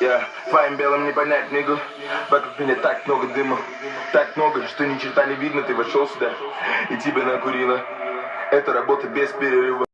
Я твоим белым не понять, нигу Вокруг меня так много дыма Так много, что ни черта не видно. Ты вошел сюда и тебе накурила Это работа без перерыва.